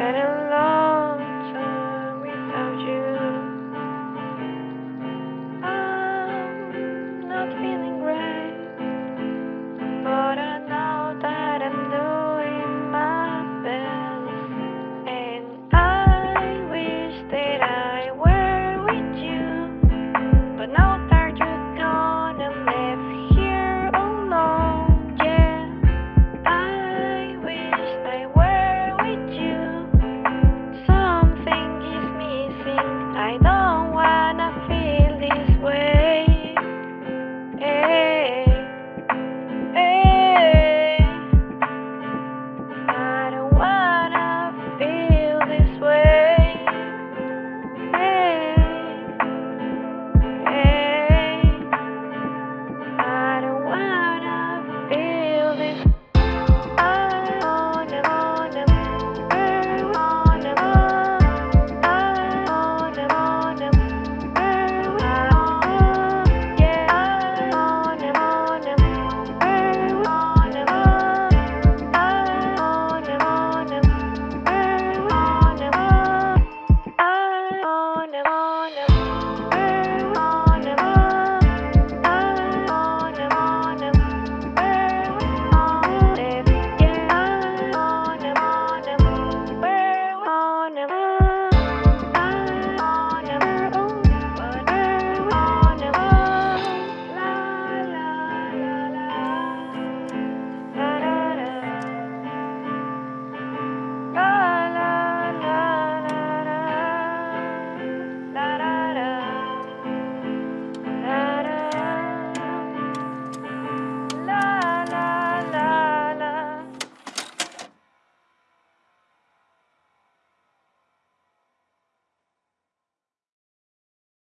And